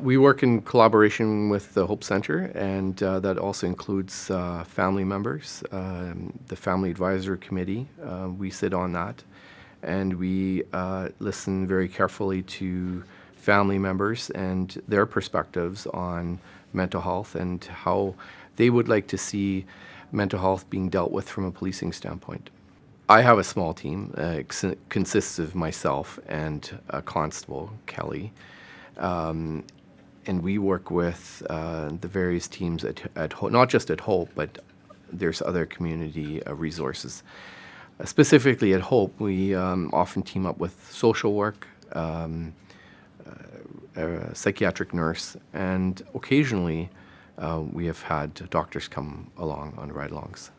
We work in collaboration with the Hope Center, and uh, that also includes uh, family members. Um, the Family Advisory Committee, uh, we sit on that, and we uh, listen very carefully to family members and their perspectives on mental health and how they would like to see mental health being dealt with from a policing standpoint. I have a small team. Uh, it consists of myself and a constable, Kelly. Um, and we work with uh, the various teams at, at Ho- not just at Hope, but there's other community uh, resources. Uh, specifically at Hope, we um, often team up with social work, um, uh, a psychiatric nurse, and occasionally uh, we have had doctors come along on ride-alongs.